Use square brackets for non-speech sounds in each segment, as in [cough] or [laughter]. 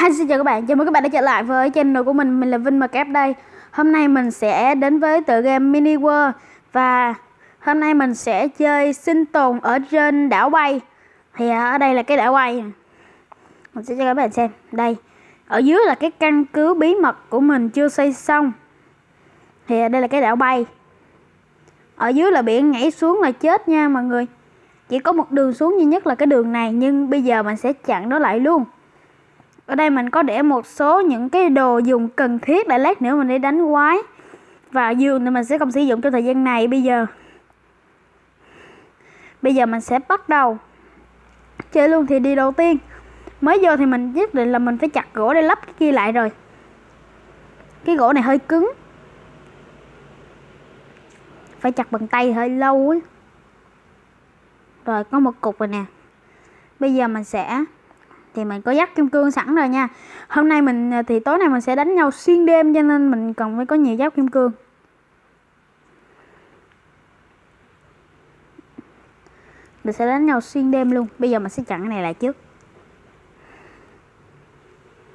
Hi xin chào các bạn, chào mừng các bạn đã trở lại với channel của mình, mình là Vinh Mcap đây. Hôm nay mình sẽ đến với tựa game Mini World. Và hôm nay mình sẽ chơi sinh tồn ở trên đảo bay. Thì ở đây là cái đảo bay. Mình sẽ cho các bạn xem, đây. Ở dưới là cái căn cứ bí mật của mình chưa xây xong. Thì đây là cái đảo bay. Ở dưới là biển nhảy xuống là chết nha mọi người. Chỉ có một đường xuống duy nhất là cái đường này. Nhưng bây giờ mình sẽ chặn nó lại luôn ở đây mình có để một số những cái đồ dùng cần thiết để lát nữa mình đi đánh quái và giường thì mình sẽ không sử dụng trong thời gian này. Bây giờ bây giờ mình sẽ bắt đầu chơi luôn. Thì đi đầu tiên, mới vô thì mình nhất định là mình phải chặt gỗ để lắp cái kia lại rồi. Cái gỗ này hơi cứng, phải chặt bằng tay hơi lâu ấy. Rồi có một cục rồi nè. Bây giờ mình sẽ thì mình có dắt kim cương sẵn rồi nha. Hôm nay mình à, thì tối nay mình sẽ đánh nhau xuyên đêm cho nên mình cần phải có nhiều giáp kim cương. Mình sẽ đánh nhau xuyên đêm luôn. Bây giờ mình sẽ chặn cái này lại trước.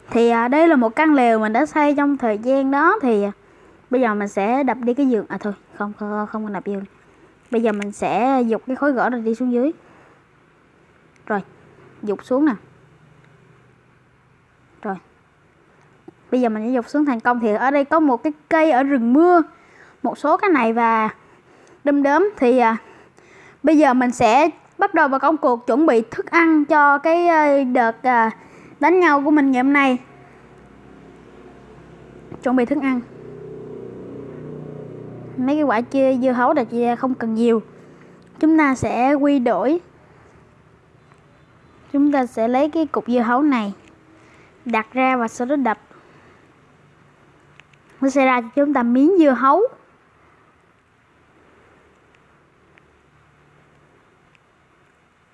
Thì à, đây là một căn lều mình đã xây trong thời gian đó thì à, bây giờ mình sẽ đập đi cái giường. À thôi không không không đập giường. Bây giờ mình sẽ dục cái khối gỗ rồi đi xuống dưới. Rồi dục xuống nè. Bây giờ mình sẽ dục xuống thành công. Thì ở đây có một cái cây ở rừng mưa. Một số cái này và đâm đớm thì à, bây giờ mình sẽ bắt đầu vào công cuộc chuẩn bị thức ăn cho cái à, đợt à, đánh nhau của mình ngày hôm nay. Chuẩn bị thức ăn. Mấy cái quả chia dưa hấu đặc không cần nhiều. Chúng ta sẽ quy đổi. Chúng ta sẽ lấy cái cục dưa hấu này đặt ra và sau đó đập nó sẽ ra cho chúng ta miếng dưa hấu.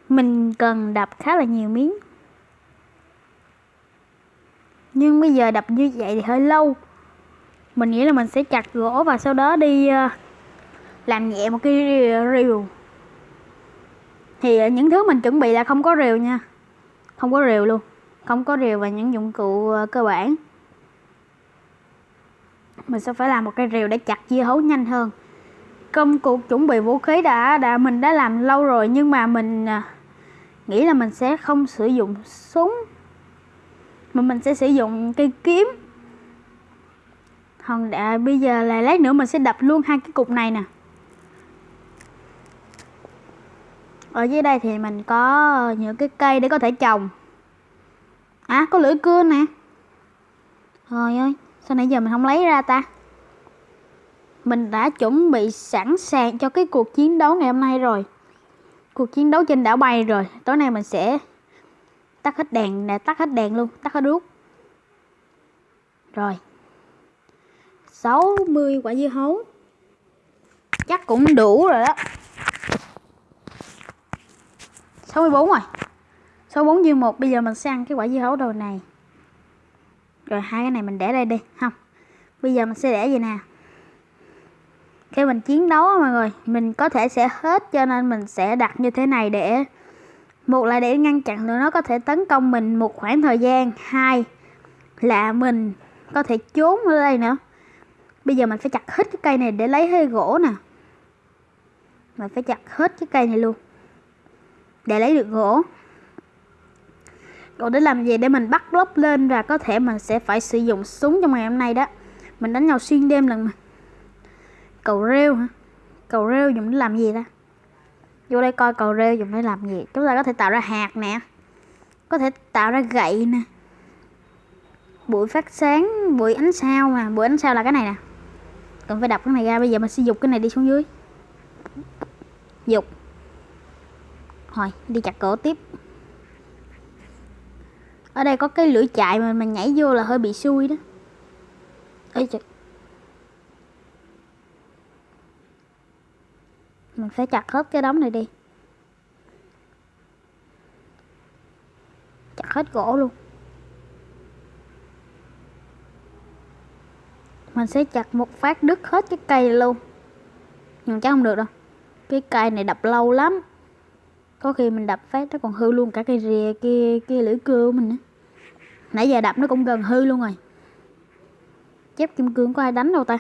Mình cần đập khá là nhiều miếng. Nhưng bây giờ đập như vậy thì hơi lâu. Mình nghĩ là mình sẽ chặt gỗ và sau đó đi ờ, làm nhẹ một cái rìu. Thì những thứ mình chuẩn bị là không có rìu nha. Không có rìu luôn. Không có rìu và những dụng cụ ờ, cơ bản mình sẽ phải làm một cây rìu để chặt dưa hấu nhanh hơn. Công cụ chuẩn bị vũ khí đã đã, mình đã làm lâu rồi, nhưng mà mình à, nghĩ là mình sẽ không sử dụng súng. Mà mình sẽ sử dụng cây kiếm. Hòn đã bây giờ là lát nữa mình sẽ đập luôn hai cái cục này nè. Ở dưới đây thì mình có những cái cây để có thể trồng. À có lưỡi cưa nè. Trời ơi. Sao nãy giờ mình không lấy ra ta? Mình đã chuẩn bị sẵn sàng cho cái cuộc chiến đấu ngày hôm nay rồi. Cuộc chiến đấu trên đảo bay rồi. Tối nay mình sẽ Tắt hết đèn nè, Tắt hết đèn luôn, Tắt hết đuốc. Rồi. 60 quả dưa hấu. Chắc cũng đủ rồi đó. 64 rồi. 64 dư một. bây giờ mình sẽ ăn cái quả dưa hấu đầu này rồi hai cái này mình để đây đi, không? Bây giờ mình sẽ để gì nè. Khi mình chiến đấu mọi người, mình có thể sẽ hết cho nên mình sẽ đặt như thế này để, một là để ngăn chặn tụi nó có thể tấn công mình một khoảng thời gian, hai là mình có thể trốn ở đây nữa. Bây giờ mình phải chặt hết cái cây này để lấy hơi gỗ nè. Mình phải chặt hết cái cây này luôn để lấy được gỗ còn để làm gì? Để mình bắt block lên và có thể mình sẽ phải sử dụng súng trong ngày hôm nay đó. Mình đánh nhau xuyên đêm lần mà. Cầu rêu hả? Cầu rêu dùng để làm gì ta? Vô đây coi cầu rêu dùng để làm gì. Chúng ta có thể tạo ra hạt nè. Có thể tạo ra gậy nè. Bụi phát sáng, bụi ánh sao nè bụi ánh sao là cái này nè. Cần phải đập cái này ra. Bây giờ mình sẽ dục cái này đi xuống dưới. Dục. Rồi đi chặt cổ tiếp ở đây có cái lưỡi chạy mà mình nhảy vô là hơi bị xui đó. Ấy trời Mình phải chặt hết cái đống này đi. Chặt hết gỗ luôn. Mình sẽ chặt một phát đứt hết cái cây luôn. Nhưng chắc không được đâu. Cái cây này đập lâu lắm có khi mình đập phát nó còn hư luôn cả cây rìa kia kia lưỡi cưa của mình nữa nãy giờ đập nó cũng gần hư luôn rồi. Chép kim cương có ai đánh đâu ta?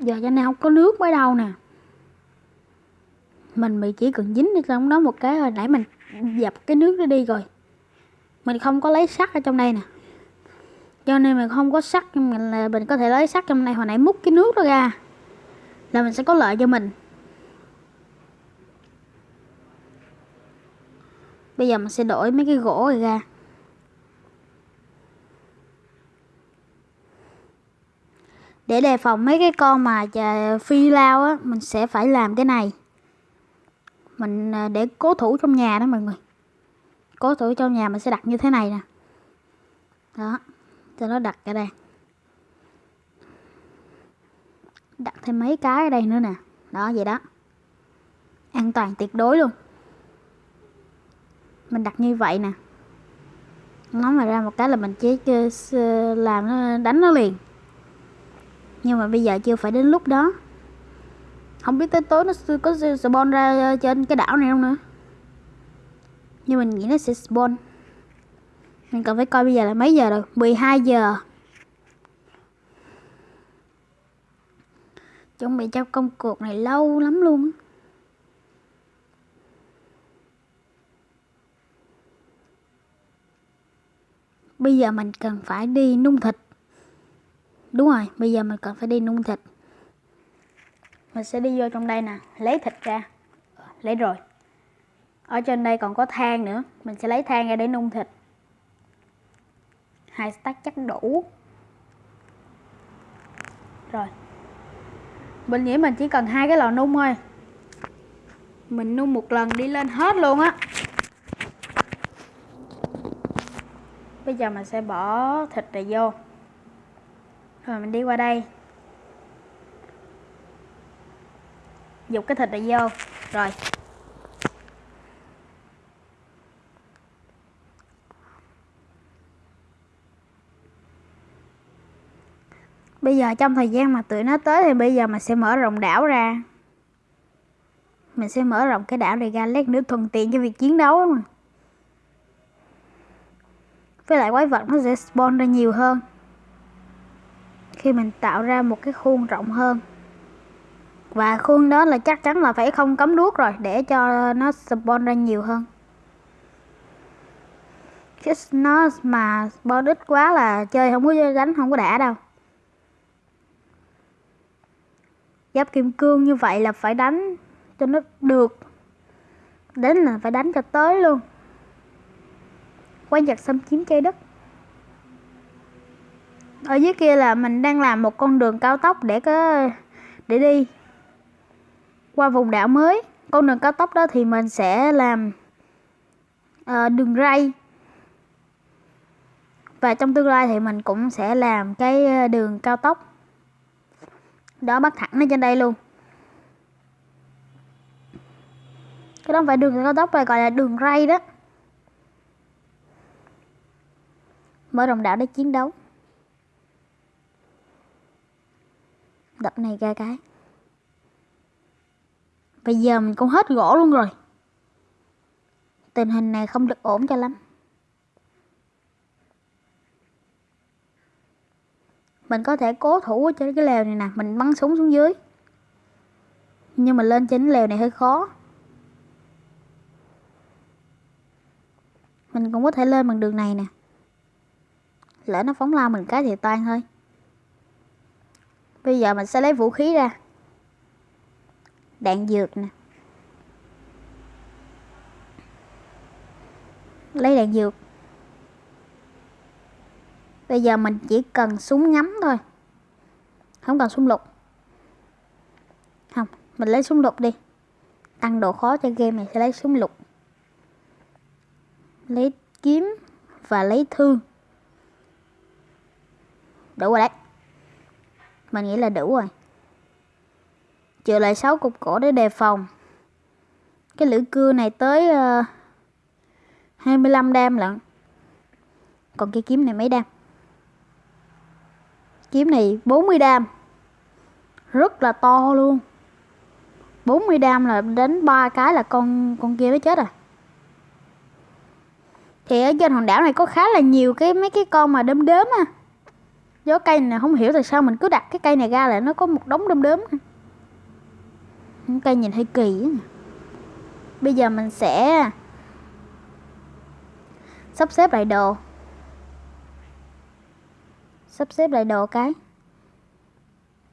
Giờ cho nên không có nước mới đâu nè. Mình bị chỉ cần dính ở trong đó một cái hồi nãy mình dập cái nước nó đi rồi. Mình không có lấy sắt ở trong đây nè. Cho nên mình không có sắt mình là mình có thể lấy sắt trong này, hồi nãy múc cái nước đó ra là mình sẽ có lợi cho mình. Bây giờ mình sẽ đổi mấy cái gỗ này ra. Để đề phòng mấy cái con mà phi lao á, mình sẽ phải làm cái này. Mình à, để cố thủ trong nhà đó mọi người. Cố thủ trong nhà mình sẽ đặt như thế này nè. Đó, cho nó đặt ở đây. Đặt thêm mấy cái ở đây nữa nè. Đó, vậy đó. An toàn tuyệt đối luôn. Mình đặt như vậy nè. Nó mà ra một cái là mình chỉ làm nó, đánh nó liền. Nhưng mà bây giờ chưa phải đến lúc đó. Không biết tới tối nó có spawn ra ờ, trên cái đảo này không nữa. Nhưng mình nghĩ nó sẽ spawn. Mình cần phải coi bây giờ là mấy giờ rồi? 12 giờ. Chuẩn bị cho công cuộc này lâu lắm luôn bây giờ mình cần phải đi nung thịt. Đúng rồi, bây giờ mình cần phải đi nung thịt. Mình sẽ đi vô trong đây nè, lấy thịt ra. Lấy rồi. Ở trên đây còn có than nữa, mình sẽ lấy than ra để nung thịt. Hai stack chắc đủ. Rồi mình nghĩ mình chỉ cần hai cái lò nung thôi. Mình nung một lần đi lên hết luôn á. Bây giờ mình sẽ bỏ thịt này vô. Rồi mình đi qua đây. Dục cái thịt này vô. Rồi Bây giờ trong thời gian mà tụi nó tới thì bây giờ mình sẽ mở rộng đảo ra. Mình sẽ mở rộng cái đảo này ra, lát nữa thuận tiện cho việc chiến đấu mà. Với lại quái vật nó sẽ spawn ra nhiều hơn. Khi mình tạo ra một cái khuôn rộng hơn. Và khuôn đó là chắc chắn là phải không cấm đuốc rồi, để cho nó spawn ra nhiều hơn. Chứ nó mà spawn ít quá là chơi không có đánh, không có đã đâu. Giáp kim cương như vậy là phải đánh cho nó được. Đến là phải đánh cho tới luôn. Quái vật xâm chiếm trái đất. Ở dưới kia là mình đang làm một con đường cao tốc để có để đi. Qua vùng đảo mới con đường cao tốc đó thì mình sẽ làm uh, đường ray. Và trong tương lai thì mình cũng sẽ làm cái ờ, đường cao tốc đó, bắt thẳng lên trên đây luôn. Cái đó không phải đường cao tốc này gọi là đường ray đó. Mở rộng đảo để chiến đấu. Đập này ra cái. Bây giờ mình cũng hết gỗ luôn rồi. Tình hình này không được ổn cho lắm. Mình có thể cố thủ ở trên cái lều này nè, mình bắn súng xuống dưới. Nhưng mà lên trên lều này hơi khó. Mình cũng có thể lên bằng đường này nè. Lỡ nó phóng lao mình cái thì toan thôi. Bây giờ mình sẽ lấy vũ khí ra. Đạn dược nè. Lấy đạn dược. Bây giờ mình chỉ cần súng ngắm thôi. Không cần súng lục. Không, mình lấy súng lục đi. Tăng độ khó cho game này sẽ lấy súng lục. Lấy kiếm và lấy thương. Đủ rồi đấy. Mình nghĩ là đủ rồi. Trừ lại 6 cục cổ để đề phòng. Cái lưỡi cưa này tới ờ, uh, 25 đam lận. Còn cái kiếm này mấy đam? Kiếm này 40 đam. Rất là to luôn. 40 đam là đến ba cái là con con kia nó chết à thì ở trên hòn đảo này có khá là nhiều cái, mấy cái con mà đốm đốm à gió cây này không hiểu tại sao mình cứ đặt cái cây này ra là nó có một đống đốm đốm cây nhìn hơi kỳ á. Bây giờ mình sẽ sắp xếp lại đồ sắp xếp lại độ cái.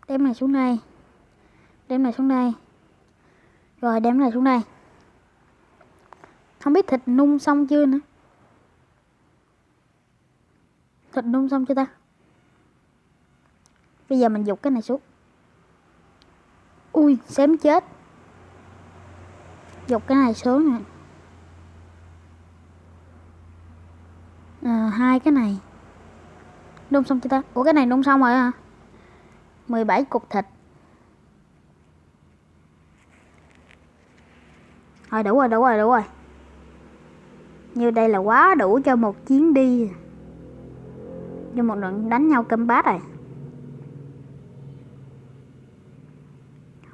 Đem này xuống đây. Đem này xuống đây. Rồi đem này xuống đây. Không biết thịt nung xong chưa nữa. Thịt nung xong chưa ta? Bây giờ mình dục cái này xuống. Ui xém chết. Dục cái này xuống nè. À, hai cái này. Đun xong chưa ta. Ủa cái này đun xong rồi hả? 17 cục thịt. Rồi đủ rồi đủ rồi đủ rồi. Như đây là quá đủ cho một chuyến đi. Cho một trận đánh nhau cơm bát rồi.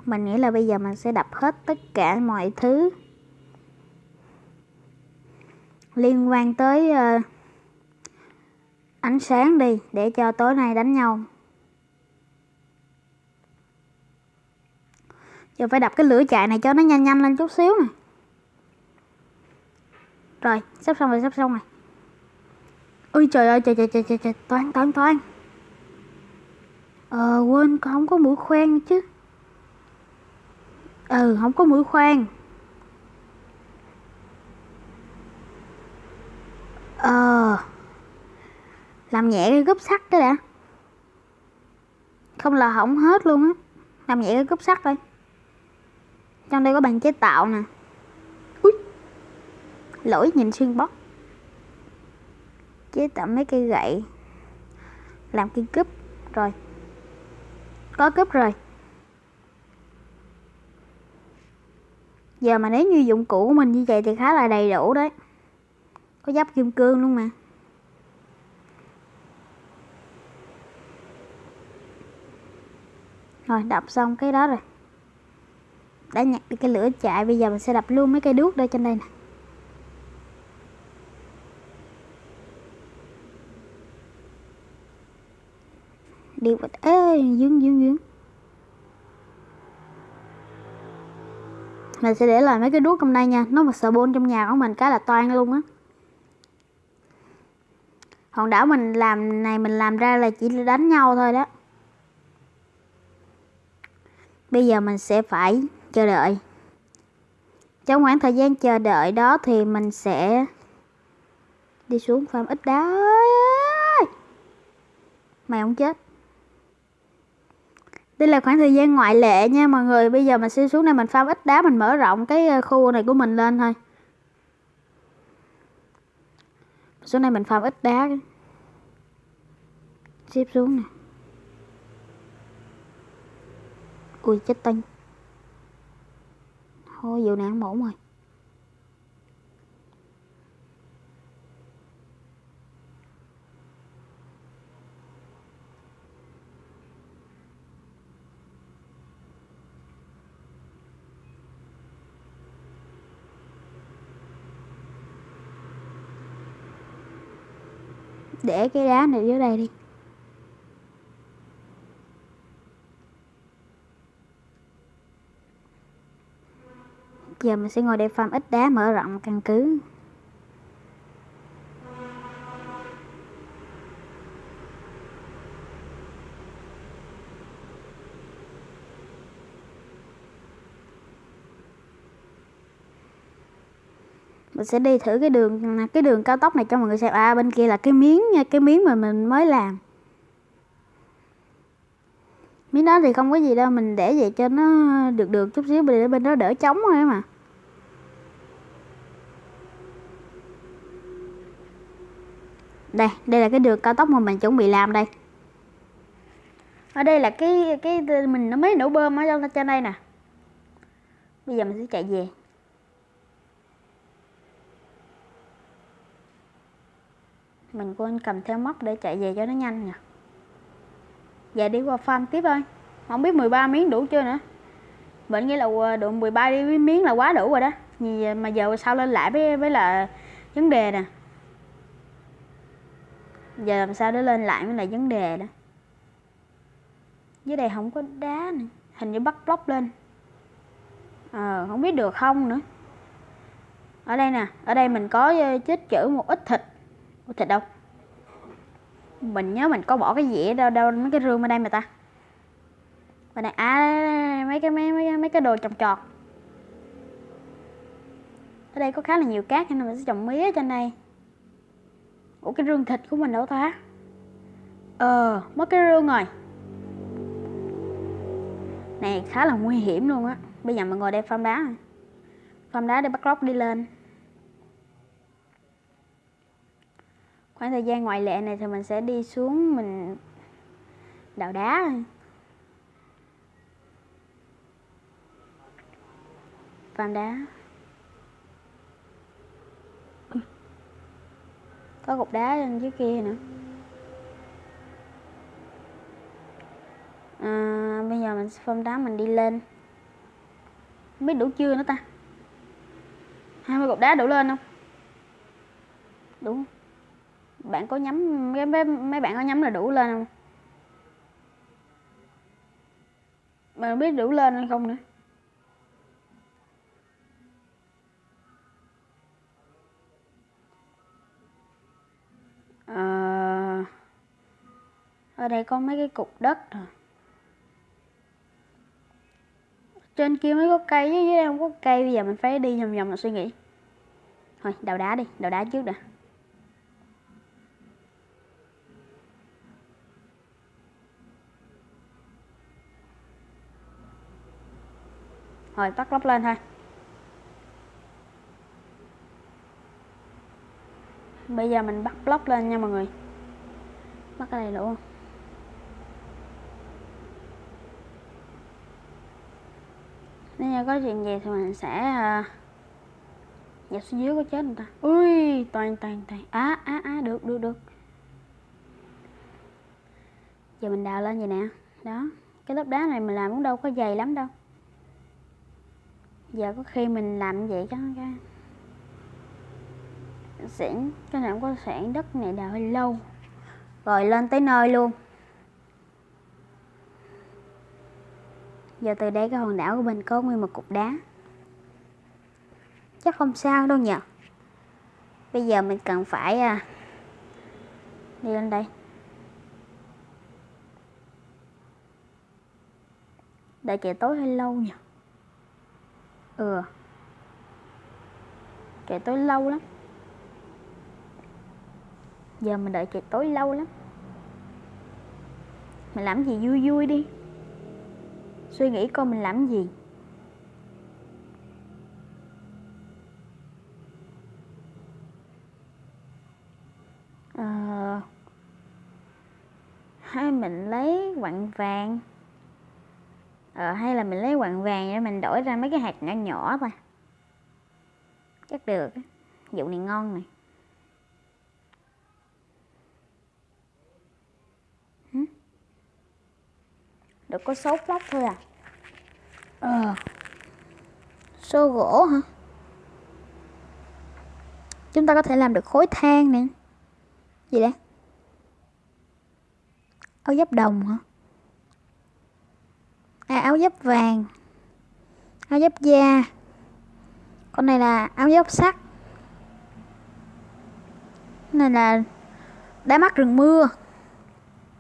Mình nghĩ là bây giờ mình sẽ đập hết tất cả mọi thứ Liên quan tới uh, ánh sáng đi Để cho tối nay đánh nhau. Giờ phải đập cái lửa chạy này cho nó nhanh nhanh lên chút xíu nè. Rồi sắp xong rồi sắp xong rồi. Ui trời ơi trời trời trời trời, trời. toán toán toán. Ờ quên con không có mũi khoan chứ. Ừ không có mũi khoan. Ờ. Làm nhẹ cái gúp sắt cái đã. Không là hỏng hết luôn á. Làm nhẹ cái gúp sắt thôi trong đây có bàn chế tạo nè. Ui. lỗi, nhìn xuyên bóc chế tạo mấy cây gậy. Làm cây cúp. Rồi. Có cúp rồi. Giờ mà nếu như dụng cụ của mình như vậy thì khá là đầy đủ đấy. Có giáp kim cương luôn mà. Rồi đập xong cái đó rồi. Đã nhặt được cái lửa chạy, bây giờ mình sẽ đập luôn mấy cây đuốc đây trên đây nè. Đi vật ê, dướng dướng dướng. Mình sẽ để lại mấy cái đuốc trong đây nha. Nó mà sợ bôn trong nhà của mình cái là toan luôn á. Hòn đảo mình làm này mình làm ra là chỉ đánh nhau thôi đó bây giờ mình sẽ phải chờ đợi. Trong khoảng thời gian chờ đợi đó thì mình sẽ đi xuống farm ít đá. Mày không chết. Đây là khoảng thời gian ngoại lệ nha mọi người. Bây giờ mình sẽ xuống đây mình farm ít đá, mình mở rộng cái ờ, khu này của mình lên thôi. Xuống đây mình farm ít đá. Xếp xuống nè. Ui, chết tinh thôi, vụ này ăn ổn rồi để cái đá này dưới đây đi. Giờ mình sẽ ngồi đây farm ít đá, mở rộng căn cứ. Mình sẽ đi thử cái đường cái đường cao tốc này cho mọi người xem. À bên kia là cái miếng cái miếng mà mình mới làm. Miếng đó thì không có gì đâu, mình để vậy cho nó được được chút xíu, để bên đó đỡ trống thôi mà. Đây đây là cái đường cao tốc mà mình chuẩn bị làm đây. Ở đây là cái cái, mình nó mới nổ bơm ở trong trên đây nè. Bây giờ mình sẽ chạy về. Mình quên cầm theo móc để chạy về cho nó nhanh nè dạ đi qua farm tiếp thôi. Không biết 13 miếng đủ chưa nữa. Mình nghĩ là ờ, độ 13 miếng là quá đủ rồi đó. Ờ, mà giờ sao lên lại với với là vấn đề nè giờ làm sao để lên lại mới là vấn đề đó? Dưới đây không có đá này, hình như bắt block lên. Ờ không biết được không nữa. Ở đây nè ở đây mình có ờ, chết chữ một ít thịt. Ủa, thịt đâu? Mình nhớ mình có bỏ cái dĩa đâu đâu mấy cái rương ở đây mà ta. Bên này à mấy cái mấy mấy mấy cái đồ trồng trọt. Ở đây có khá là nhiều cát nên mình sẽ trồng mía trên đây ủa, cái rương thịt của mình đâu ta? Ờ mất cái rương rồi. Này, khá là nguy hiểm luôn á. Bây giờ mình ngồi đây farm đá farm đá để bắt lóc đi lên. Khoảng thời gian ngoại lệ này thì mình sẽ đi xuống mình đào đá thôi. Farm đá. Có cục đá lên dưới kia nữa. À, bây giờ mình farm đá mình đi lên. Không biết đủ chưa nữa ta? Hai mươi cục đá đủ lên không? Đủ. Bạn có nhắm mấy, mấy, mấy bạn có nhắm là đủ lên không? Mà biết đủ lên hay không nữa. À, ở đây có mấy cái cục đất rồi trên kia mới có cây chứ dưới đây không có cây bây giờ mình phải đi vòng vòng mà suy nghĩ. Thôi đào đá đi đào đá trước đã. Rồi tắt lắp lên thôi. Bây giờ mình bắt block lên nha mọi người. Bắt cái này luôn nếu như có chuyện gì thì mình sẽ uh, dẹp xuống dưới có chết người ta. Ui toàn toàn toàn. Á á á được được được. Giờ mình đào lên vậy nè. Đó cái lớp đá này mình làm cũng đâu có dày lắm đâu. Giờ có khi mình làm vậy chắc cái sản cái nào không có xẻng đất này đào hơi lâu. Rồi lên tới nơi luôn. Giờ từ đây cái hòn đảo của mình có nguyên một cục đá. Chắc không sao đâu nhỉ bây giờ mình cần phải à, đi lên đây. Đợi trời tối hơi lâu nhỉ ừ. Trời tối lâu lắm giờ mình đợi trời tối lâu lắm. Mình làm gì vui vui đi. Suy nghĩ coi mình làm gì. À, hay mình lấy quặng vàng. Ờ, hay là mình lấy quặng vàng để mình đổi ra mấy cái hạt nhỏ nhỏ thôi. Chắc được vụ này ngon này. Được có 6 block thôi à? Ờ. Xô gỗ hả? Chúng ta có thể làm được khối than nè. Gì đấy áo giáp đồng hả? À áo giáp vàng. Áo giáp da. Con này là áo giáp sắt. Này là đá mắt rừng mưa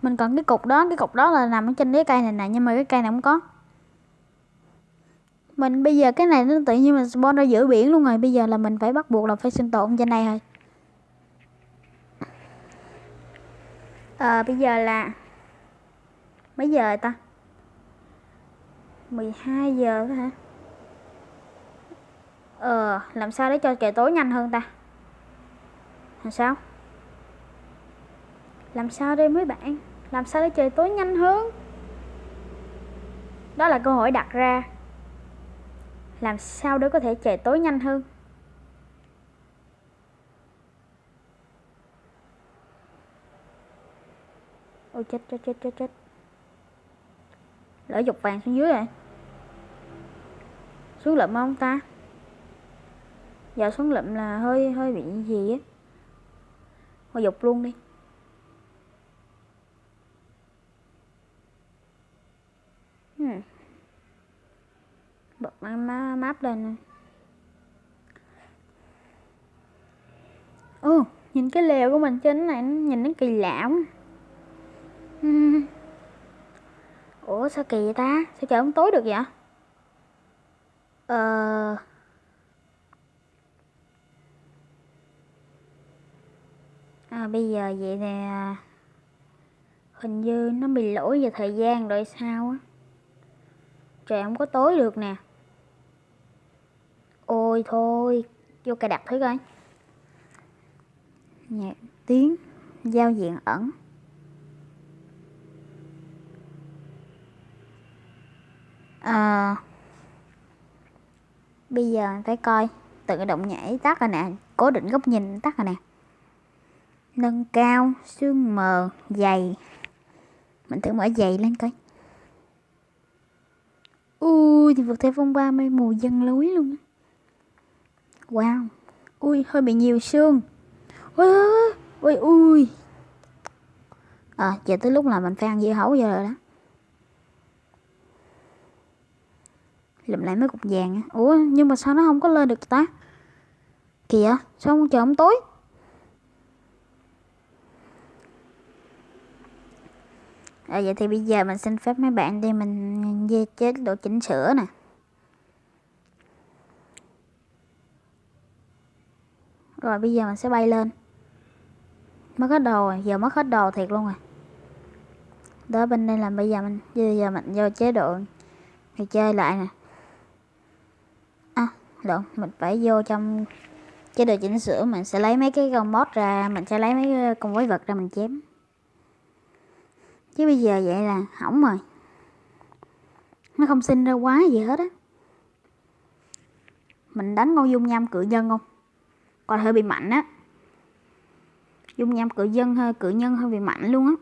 mình cần cái cục đó cái cục đó là nằm ở trên cái cây này nè nhưng mà cái cây này không có. Mình bây giờ cái này nó tự nhiên mình spawn ra giữa biển luôn rồi bây giờ là mình phải bắt buộc là phải sinh tồn trên này thôi à, bây giờ là mấy giờ ta? 12 giờ hả? Ờ làm sao để cho trời tối nhanh hơn ta? Làm sao? Làm sao đây mấy bạn? Làm sao để trời tối nhanh hơn? Đó là câu hỏi đặt ra. Làm sao để có thể trời tối nhanh hơn? Ôi, chết chết chết chết chết. Lỡ dục vàng xuống dưới rồi. Xuống lụm không ta? Giờ xuống lụm là hơi hơi bị gì á? Thôi dục luôn đi. Map lên Ồ, nhìn cái lều của mình trên này nhìn nó kỳ lạ quá. [laughs] Ủa sao kỳ vậy ta? Sao trời không tối được vậy? Ờ... À, bây giờ vậy nè Hình như nó bị lỗi về thời gian rồi sao á Trời không có tối được nè Ôi thôi Vô cài đặt thử coi. Nhạc tiếng Giao diện ẩn. À, Bây giờ phải coi Tự động nhảy tắt rồi nè Cố định góc nhìn tắt rồi nè. Nâng cao Xương mờ Dày. Mình thử mở dày lên coi. Ui thì vượt theo phong ba mây mù dân lối luôn Wow Ui hơi bị nhiều xương. Ui ui ui. À giờ tới lúc là mình phải ăn dưa hấu giờ rồi đó. Lụm lại mấy cục vàng Ủa nhưng mà sao nó không có lên được ta? Kìa sao không chờ ông tối? À, vậy thì bây giờ mình xin phép mấy bạn đi mình về chế độ chỉnh sửa nè. Rồi bây giờ mình sẽ bay lên. Mất hết đồ rồi, giờ mất hết đồ thiệt luôn rồi. Đó, bên đây là bây giờ mình, bây giờ mình vô chế độ thì chơi lại nè. À lộn, mình phải vô trong chế độ chỉnh sửa, mình sẽ lấy mấy cái con mod ra, mình sẽ lấy mấy con quái vật ra mình chém. Chứ bây giờ vậy là hỏng rồi. Nó không sinh ra quá gì hết á. Mình đánh con dung nham cự nhân không? Còn hơi bị mạnh á. Dung nham cự dân hơi cự nhân hơi bị mạnh luôn á.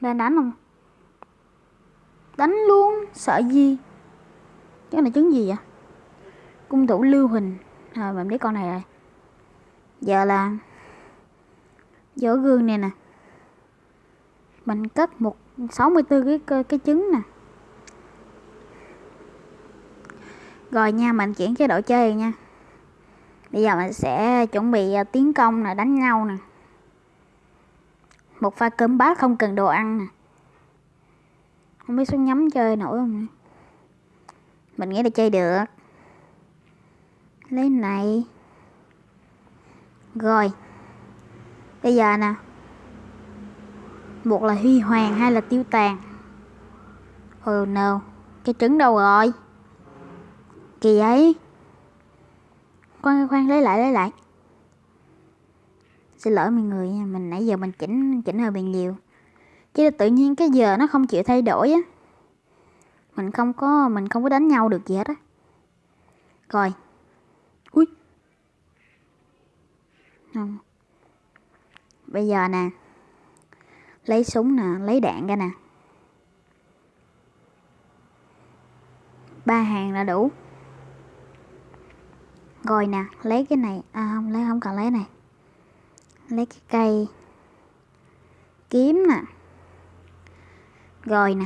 Đang đánh không? Đánh luôn, sợ gì? Cái này trứng gì vậy? Cung thủ lưu huỳnh. Rồi, mình biết con này rồi. Giờ là vỏ gương này nè. Mình cất một 64 cái cái trứng nè. Rồi nha, mình chuyển chế độ chơi nha bây giờ mình sẽ chuẩn bị ờ, tiến công nè, đánh nhau nè. Một pha cơm bát không cần đồ ăn nè. Không biết xuống nhắm chơi nổi không mình nghĩ là chơi được. Lấy này. Rồi. Bây giờ nè. Một là huy hoàng hay là tiêu tàn. Ừ, oh no Cái trứng đâu rồi? Kỳ ấy. Khoan khoan lấy lại lấy lại. Xin lỗi mọi người nha Mình nãy giờ mình chỉnh chỉnh hơi bị nhiều. Chứ là tự nhiên cái giờ nó không chịu thay đổi á. Mình không có Mình không có đánh nhau được gì hết á. Rồi. Ui không. Bây giờ nè. Lấy súng nè lấy đạn ra nè. Ba hàng là đủ rồi nè, lấy cái này à không, lấy, không cần lấy này. Lấy cái cây kiếm nè. Rồi nè.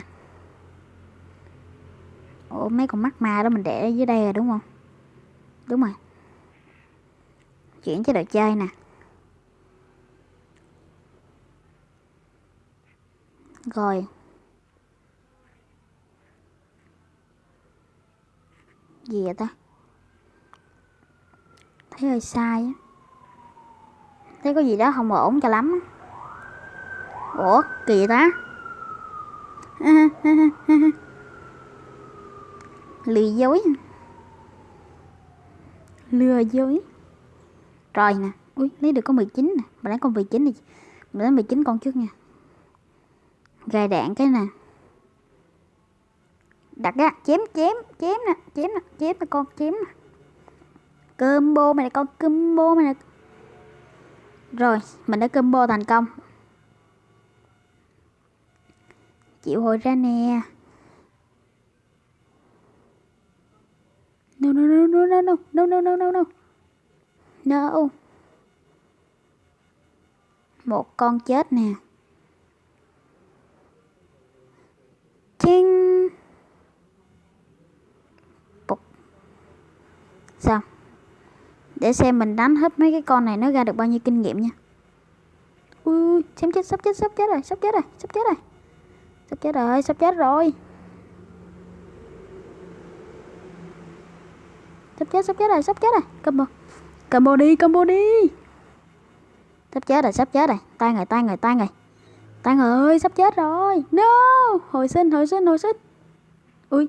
Ủa, mấy con mắt ma đó mình để dưới đây rồi đúng không? Đúng rồi. Chuyển chế đồ chơi nè. Rồi. Gì vậy ta? Thấy hơi sai á. Thấy có gì đó không ổn cho lắm Ủa, kỳ ta? [laughs] Lừa dối. Lừa dối. Rồi nè Ui, lấy được có 19 nè. Mà lấy con 19 đi. Mình lấy 19 con trước nha. Gài đạn cái nè. Đặt ra chém chém chém nè chém nè chém nè con chém nè combo, mày nè con combo, mày nè rồi, mình đã combo thành công. Chịu hồi ra nè. No no no no no no. No no no no no. No. Một con chết nè. Chinh Sao? Để xem mình đánh hết mấy cái con này nó ra được bao nhiêu kinh nghiệm nha. Ui, xem chết, sắp chết, sắp chết rồi, sắp chết rồi, sắp chết rồi. Sắp chết rồi, sắp chết rồi. Sắp chết, sắp chết rồi, sắp chết rồi. Combo. Combo đi, combo đi. Sắp chết rồi, sắp chết rồi. Tay rồi tay rồi tay rồi Tay ơi, sắp chết rồi. No, hồi sinh, hồi sinh, hồi sinh. Ui.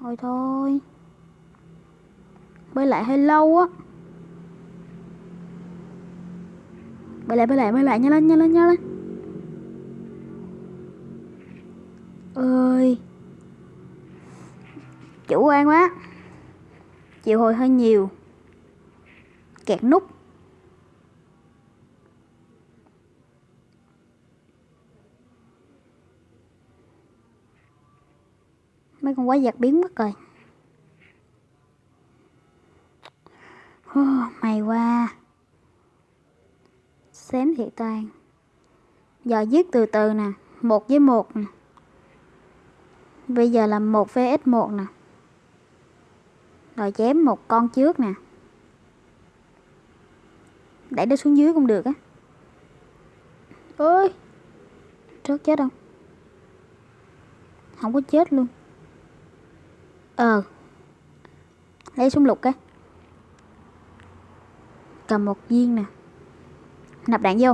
Thôi thôi. Bơi lại hơi lâu á. Bơi lại, bơi lại, bơi lại, nhanh lên, nhanh lên, nhanh lên. ơi. Chủ quan quá. Chịu hồi hơi nhiều. Kẹt nút. Mấy con quái vật biến mất rồi. Oh, mày qua xém thiệt tan giờ giết từ từ nè một với một nè. Bây giờ là một vs một nè. Rồi chém một con trước nè. Đẩy nó xuống dưới cũng được á. Ơi rớt chết không? Không có chết luôn. Ờ lấy súng lục cái cầm một viên nè. Nạp đạn vô.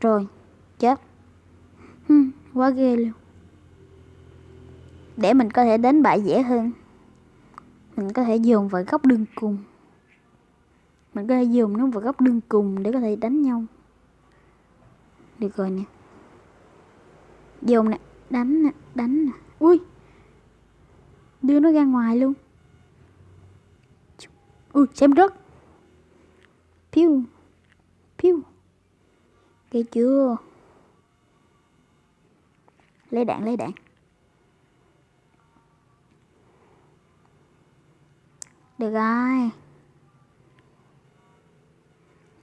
Rồi, chết. Quá ghê luôn. Để mình có thể đánh bại dễ hơn. Mình có thể dồn vào góc đường cùng. Mình có thể dùng nó vào góc đường cùng để có thể đánh nhau. Được rồi nè. Dồn nè, đánh nè đánh nè. Ui. Đưa nó ra ngoài luôn. Ui, xem rớt piu piu Ghê chưa? Lấy đạn lấy đạn. Được rồi.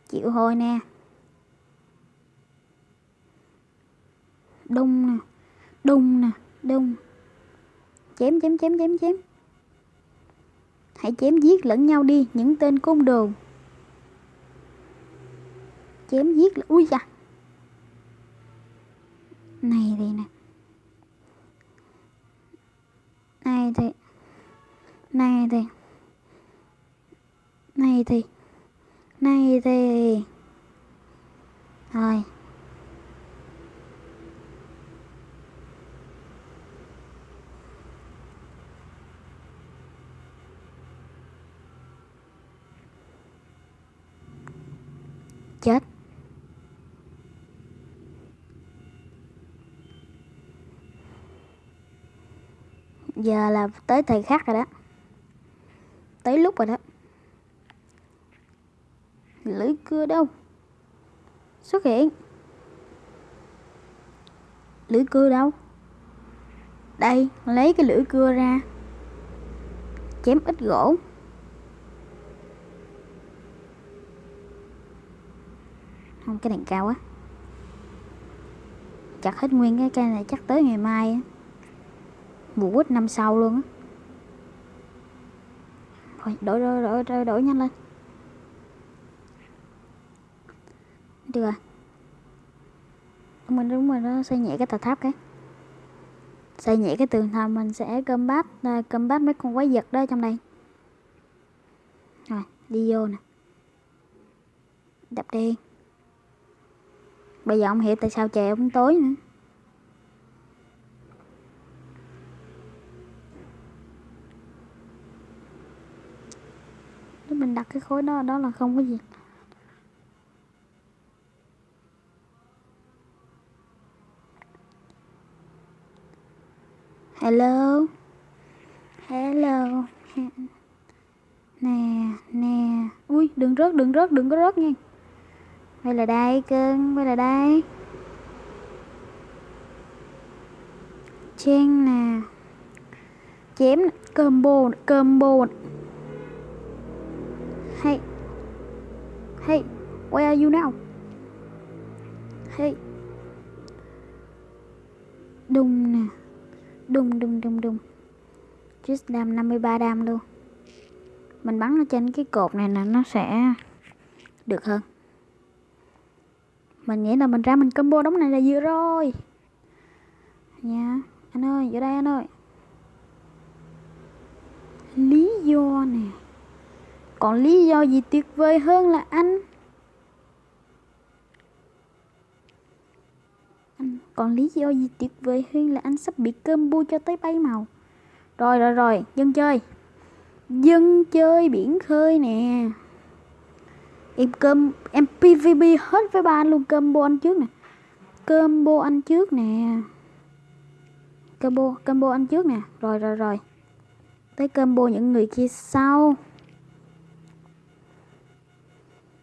Chịu thôi nè. Đông nè. Đông nè đông. Chém chém chém chém chém. Hãy chém giết lẫn nhau đi, Những tên côn đồ. Chém giết Ui da. Này thì nè. Này thì này thì này thì này thì rồi chết giờ là tới thời khắc rồi đó. Tới lúc rồi đó. Lưỡi cưa đâu? Xuất hiện. Lưỡi cưa đâu? Đây, lấy cái lưỡi cưa ra. Chém ít gỗ. Không, cái đèn cao á chặt hết nguyên cái cây này chắc tới ngày mai á mùa quýt năm sau luôn á. Rồi đổi đổi đổi đổi, đổi nhanh lên. Được rồi. Mình đúng rồi nó xây nhẹ cái tòa tháp cái. Xây nhẹ cái tường thành mình sẽ cơm bát à, cơm bát mấy con quái vật đó trong đây. Rồi đi vô nè. Đập đi bây giờ ông hiểu tại sao trời ông tối nữa. Mình đặt cái khối đó đó là không có gì. Hello? Hello? Nè nè. Ui, đừng rớt đừng rớt, đừng có rớt nha. Quay là đây cưng quay là đây chen nè. Chém, combo combo. Hey. Hey, where are you now? Hey. đùng nè. Đùng đùng đùng đùng. Just đam 53 đam luôn. Mình bắn ở trên cái cột này nè Nó sẽ được hơn. Mình nghĩ là mình ra mình combo đống này là vừa rồi. Nha Anh ơi, vô đây anh ơi. Lý do nè. Còn lý do gì tuyệt vời hơn là anh? Anh Còn lý do gì tuyệt vời hơn là anh sắp bị combo cho tới bay màu? Rồi rồi rồi, dân chơi. Dân chơi biển khơi nè. Em cơm Em PVP hết với ba anh luôn Combo anh trước nè. Combo anh trước nè. Combo Combo anh trước nè. Rồi rồi rồi. Tới combo những người kia sau.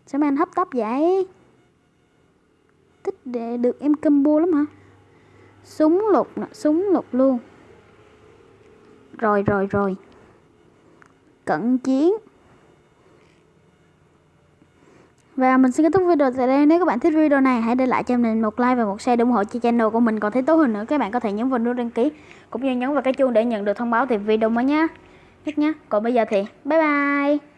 Sao mà anh hấp tấp vậy Thích để được em combo lắm hả Súng lục nè Súng lục luôn Rồi rồi rồi Cận chiến Và mình xin kết thúc video tại đây. Nếu các bạn thích video này, hãy để lại cho mình một like và một share để ủng hộ cho channel của mình còn thấy tốt hơn nữa. Các bạn có thể nhấn vào nút đăng ký cũng như nhấn vào cái chuông để nhận được thông báo về video mới nhé. Hết nhé. Còn bây giờ thì bye bye.